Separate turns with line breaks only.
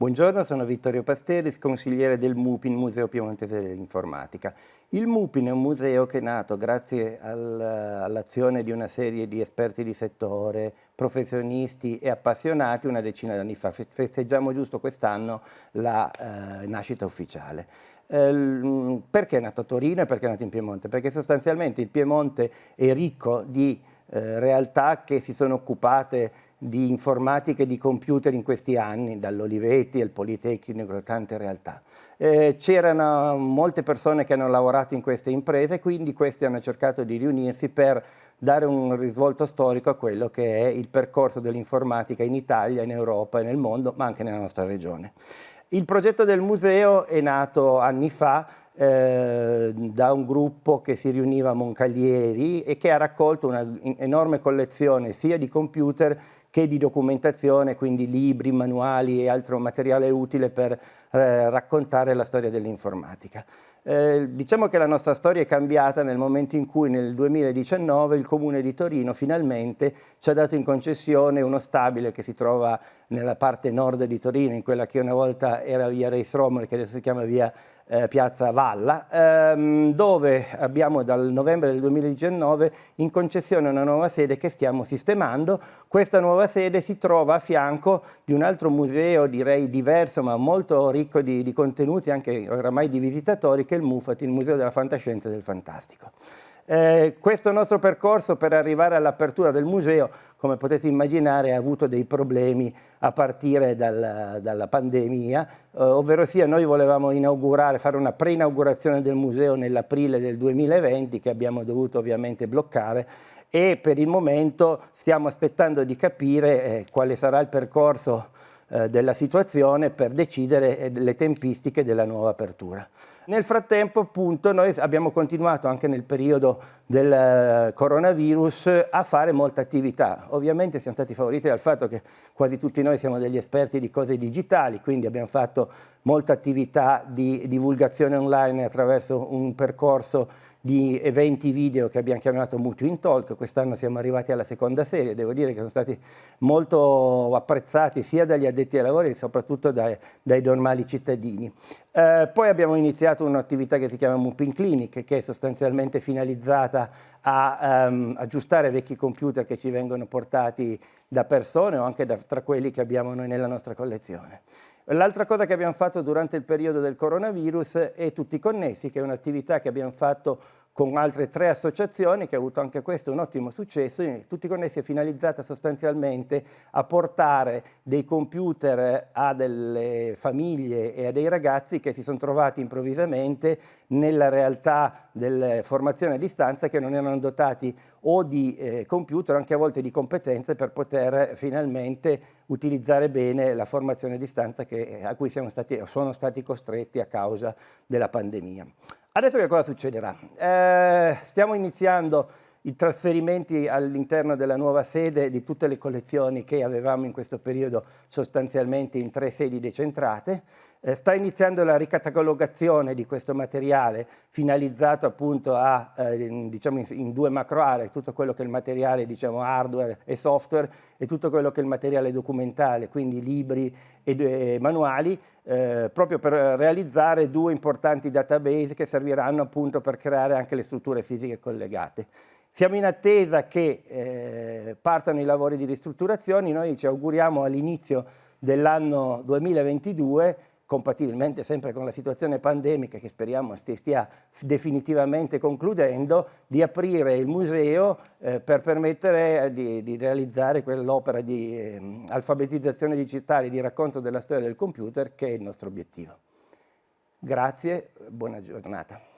Buongiorno, sono Vittorio Pasteris, consigliere del MUPIN, Museo Piemontese dell'Informatica. Il MUPIN è un museo che è nato grazie al, all'azione di una serie di esperti di settore, professionisti e appassionati una decina di anni fa. Festeggiamo giusto quest'anno la eh, nascita ufficiale. Eh, perché è nato a Torino e perché è nato in Piemonte? Perché sostanzialmente il Piemonte è ricco di eh, realtà che si sono occupate di informatica e di computer in questi anni, dall'Olivetti al Politecnico, tante realtà. Eh, C'erano molte persone che hanno lavorato in queste imprese, quindi questi hanno cercato di riunirsi per dare un risvolto storico a quello che è il percorso dell'informatica in Italia, in Europa e nel mondo, ma anche nella nostra regione. Il progetto del museo è nato anni fa eh, da un gruppo che si riuniva a Moncalieri e che ha raccolto un'enorme collezione sia di computer che di documentazione, quindi libri, manuali e altro materiale utile per eh, raccontare la storia dell'informatica. Eh, diciamo che la nostra storia è cambiata nel momento in cui nel 2019 il Comune di Torino finalmente ci ha dato in concessione uno stabile che si trova nella parte nord di Torino, in quella che una volta era via Reis Romolo, che adesso si chiama via eh, Piazza Valla, ehm, dove abbiamo dal novembre del 2019 in concessione una nuova sede che stiamo sistemando. Questa nuova sede si trova a fianco di un altro museo, direi diverso ma molto ricco di, di contenuti, anche oramai di visitatori, che è il MUFAT, il Museo della Fantascienza e del Fantastico. Eh, questo nostro percorso per arrivare all'apertura del museo, come potete immaginare, ha avuto dei problemi a partire dal, dalla pandemia, eh, ovvero sia noi volevamo inaugurare, fare una pre-inaugurazione del museo nell'aprile del 2020 che abbiamo dovuto ovviamente bloccare e per il momento stiamo aspettando di capire eh, quale sarà il percorso eh, della situazione per decidere eh, le tempistiche della nuova apertura. Nel frattempo appunto noi abbiamo continuato anche nel periodo del eh, coronavirus a fare molta attività. Ovviamente siamo stati favoriti dal fatto che quasi tutti noi siamo degli esperti di cose digitali, quindi abbiamo fatto molta attività di divulgazione online attraverso un percorso di eventi video che abbiamo chiamato Mutuo in Talk, quest'anno siamo arrivati alla seconda serie, devo dire che sono stati molto apprezzati sia dagli addetti ai lavori che soprattutto dai, dai normali cittadini. Eh, poi abbiamo iniziato un'attività che si chiama Mupin Clinic, che è sostanzialmente finalizzata a um, aggiustare vecchi computer che ci vengono portati da persone o anche da, tra quelli che abbiamo noi nella nostra collezione. L'altra cosa che abbiamo fatto durante il periodo del coronavirus è Tutti Connessi, che è un'attività che abbiamo fatto con altre tre associazioni che ha avuto anche questo un ottimo successo, tutti connessi è finalizzata sostanzialmente a portare dei computer a delle famiglie e a dei ragazzi che si sono trovati improvvisamente nella realtà della formazione a distanza che non erano dotati o di eh, computer anche a volte di competenze per poter finalmente utilizzare bene la formazione a distanza che, a cui siamo stati, sono stati costretti a causa della pandemia. Adesso che cosa succederà? Eh, stiamo iniziando i trasferimenti all'interno della nuova sede di tutte le collezioni che avevamo in questo periodo sostanzialmente in tre sedi decentrate. Eh, sta iniziando la ricatalogazione di questo materiale finalizzato appunto a, eh, diciamo in, in, due macro aree, tutto quello che è il materiale diciamo hardware e software e tutto quello che è il materiale documentale, quindi libri e, manuali, eh, proprio per realizzare due importanti database che serviranno appunto per creare anche le strutture fisiche collegate. Siamo in attesa che eh, partano i lavori di ristrutturazione, noi ci auguriamo all'inizio dell'anno 2022 compatibilmente sempre con la situazione pandemica che speriamo stia definitivamente concludendo, di aprire il museo eh, per permettere eh, di, di realizzare quell'opera di eh, alfabetizzazione digitale, di racconto della storia del computer che è il nostro obiettivo. Grazie, buona giornata.